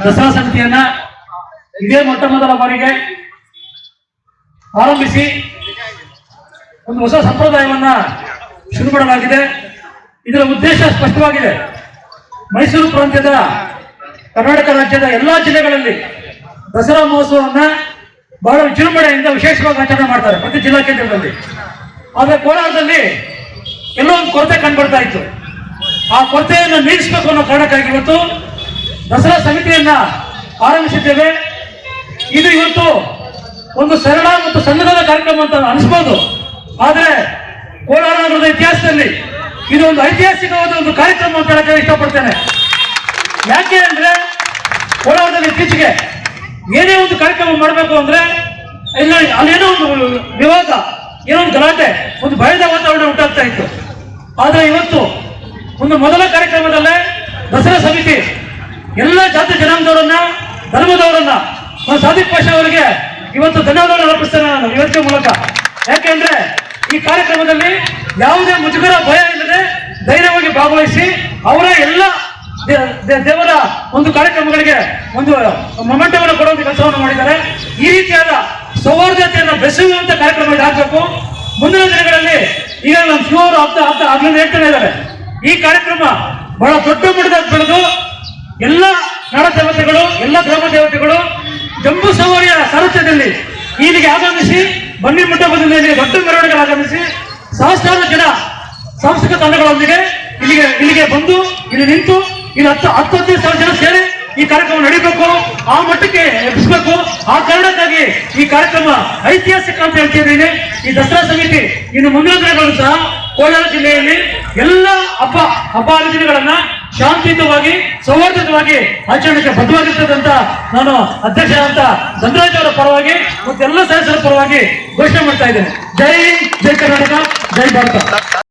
ದಸರಾ ಸಮಿತಿಯನ್ನ ಇದೇ ಮೊಟ್ಟ ಮೊದಲ ಬಾರಿಗೆ ಆರಂಭಿಸಿ ಒಂದು ಹೊಸ ಸಂಪ್ರದಾಯವನ್ನ ಶುರು ಮಾಡಲಾಗಿದೆ ಇದರ ಉದ್ದೇಶ ಸ್ಪಷ್ಟವಾಗಿದೆ. ಮೈಸೂರು ಪ್ರಾಂತ್ಯದ ಕರ್ನಾಟಕ ರಾಜ್ಯದ ಎಲ್ಲಾ ಜಿಲ್ಲೆಗಳಲ್ಲಿ ದಸರಾ ಮಹೋತ್ಸವವನ್ನ ಬಹಳ ವಿಜೃಂಭಣೆಯಿಂದ ವಿಶೇಷವಾಗಿ ಆಚರಣೆ ಮಾಡ್ತಾರೆ ಪ್ರತಿ ಜಿಲ್ಲಾ ಕೇಂದ್ರದಲ್ಲಿ ಆದರೆ ಕೋಲಾರದಲ್ಲಿ ಎಲ್ಲೋ ಒಂದು ಕೊರತೆ ಕಂಡುಬರ್ತಾ ಇತ್ತು. ಆ ಕೊರತೆಯನ್ನು ನೀಗಿಸಬೇಕು ಅನ್ನೋ ಕಾರಣಕ್ಕಾಗಿ ಇವತ್ತು ದಸರಾ ಸಮಿತಿಯನ್ನ ಆರಂಭಿಸಿದ್ದೇವೆ. ಇದು ಇವತ್ತು ಒಂದು ಸರಳ ಮತ್ತು ಸಣ್ಣದಾದ ಕಾರ್ಯಕ್ರಮ ಅಂತ ಅನಿಸ್ಬೋದು. ಆದರೆ ಕೋಲಾರ ನಗರದ ಇತಿಹಾಸದಲ್ಲಿ ಇದು ಒಂದು ಐತಿಹಾಸಿಕವಾದ ಒಂದು ಕಾರ್ಯಕ್ರಮ ಅಂತ ಹೇಳಕ್ಕೆ ಇಷ್ಟಪಡ್ತೇನೆ. ಯಾಕೆ ಅಂದ್ರೆ ಕೋಲಾರದಲ್ಲಿ ಇತ್ತೀಚೆಗೆ ಏನೇ ಒಂದು ಕಾರ್ಯಕ್ರಮ ಮಾಡಬೇಕು ಅಂದ್ರೆ ಇಲ್ಲ, ಅಲ್ಲೇನೋ ಒಂದು ವಿವಾದ, ಏನೋ ಒಂದು ಗಲಾಟೆ, ಒಂದು ಭಯದ ವಾತಾವರಣ ಉಂಟಾಗ್ತಾ ಇತ್ತು. ಆದ್ರೆ ಇವತ್ತು ಒಂದು ಮೊದಲ ಕಾರ್ಯಕ್ರಮದಲ್ಲೇ ಎಲ್ಲ ಜಾತಿ ಜನಾಂಗದವರನ್ನ, ಧರ್ಮದವರನ್ನ ಸಾದಿಕ್ ಪಾಷಾ ಅವರಿಗೆ ಇವತ್ತು ಧನ್ಯವಾದಗಳನ್ನು ಅರ್ಪಿಸ್ತೇನೆ ನಾನು ಇವತ್ತಿನ ಮೂಲಕ. ಯಾಕೆಂದ್ರೆ ಈ ಕಾರ್ಯಕ್ರಮದಲ್ಲಿ ಯಾವುದೇ ಮುಜುಗರ, ಭಯ ಇಲ್ಲದೆ ಧೈರ್ಯವಾಗಿ ಭಾಗವಹಿಸಿ ಅವರ ಎಲ್ಲ ದೇವರ ಒಂದು ಕಾರ್ಯಕ್ರಮಗಳಿಗೆ ಒಂದು ಮೊಮೆಂಟವನ್ನು ಕೊಡುವಂತ ಕೆಲಸವನ್ನು ಮಾಡಿದ್ದಾರೆ. ಈ ರೀತಿಯಾದ ಸೌಹಾರ್ದತೆಯನ್ನು ಬೆಸೆಯುವಂತ ಕಾರ್ಯಕ್ರಮ ಇದಾಗಬೇಕು. ಮುಂದಿನ ದಿನಗಳಲ್ಲಿ ಈಗ ನಮ್ಮ ಶಿವರು ಆಗ್ತಾ ಆಗ್ತಾ ಆಗ್ಲಿಂದ ಹೇಳ್ತಾನೆ ಇದ್ದಾರೆ. ಈ ಕಾರ್ಯಕ್ರಮ ಬಹಳ ದೊಡ್ಡ ಮಟ್ಟದಲ್ಲಿ ಬೆಳೆದು ಎಲ್ಲ ನಾಡ ದೇವತೆಗಳು ಎಲ್ಲ ಗ್ರಾಮ ದೇವತೆಗಳು ಜಂಬೂ ಸವಾರಿಯ ಸಾರಥ್ಯದಲ್ಲಿ ಇಲ್ಲಿಗೆ ಆಗಮಿಸಿ, ಬನ್ನಿ ಮಂಟಪದಿಂದ ದೊಡ್ಡ ಮೆರವಣಿಗೆ ಆಗಮಿಸಿ, ಸಹಸ್ರಾರು ಜನ ಸಾಂಸ್ಕೃತಿಕ ತಂಡಗಳೊಂದಿಗೆ ಇಲ್ಲಿಗೆ ಇಲ್ಲಿಗೆ ಬಂದು, ಇಲ್ಲಿ ನಿಂತು, ಇಲ್ಲಿ ಹತ್ತು ಹತ್ತು ಹದಿನೈದು ಸಾವಿರ ಜನ ಸೇರಿ ಈ ಕಾರ್ಯಕ್ರಮ ನಡೀಬೇಕು. ಆ ಮಟ್ಟಕ್ಕೆ ಎಬ್ಬಿಸಬೇಕು. ಆ ಕಾರಣಕ್ಕಾಗಿ ಈ ಕಾರ್ಯಕ್ರಮ ಐತಿಹಾಸಿಕ ಅಂತ ಹೇಳ್ತಿದ್ದೀನಿ. ಈ ದಸರಾ ಸಮಿತಿ ಇನ್ನು ಮುಂದಿನ ದಿನಗಳು ಸಹ ಕೋಲಾರ ಜಿಲ್ಲೆಯಲ್ಲಿ ಎಲ್ಲ ಹಬ್ಬ ಹಬ್ಬ ಹರಿದಿನಗಳನ್ನ ಶಾಂತಿಯುತವಾಗಿ ಸೌಹಾರ್ದವಾಗಿ ಆಚರಣೆಗೆ ಬದ್ಧವಾಗಿರ್ತದೆ ಅಂತ ನಾನು ಅಧ್ಯಕ್ಷ ಅಂತ ಧನರಾಜ್ ಅವರ ಪರವಾಗಿ ಮತ್ತೆಲ್ಲ ಸದಸ್ಯರ ಪರವಾಗಿ ಘೋಷಣೆ ಮಾಡ್ತಾ ಇದ್ದೇನೆ. ಜೈ ಹಿಂದ್, ಜೈ ಕರ್ನಾಟಕ ಜೈ ಭಾರತ.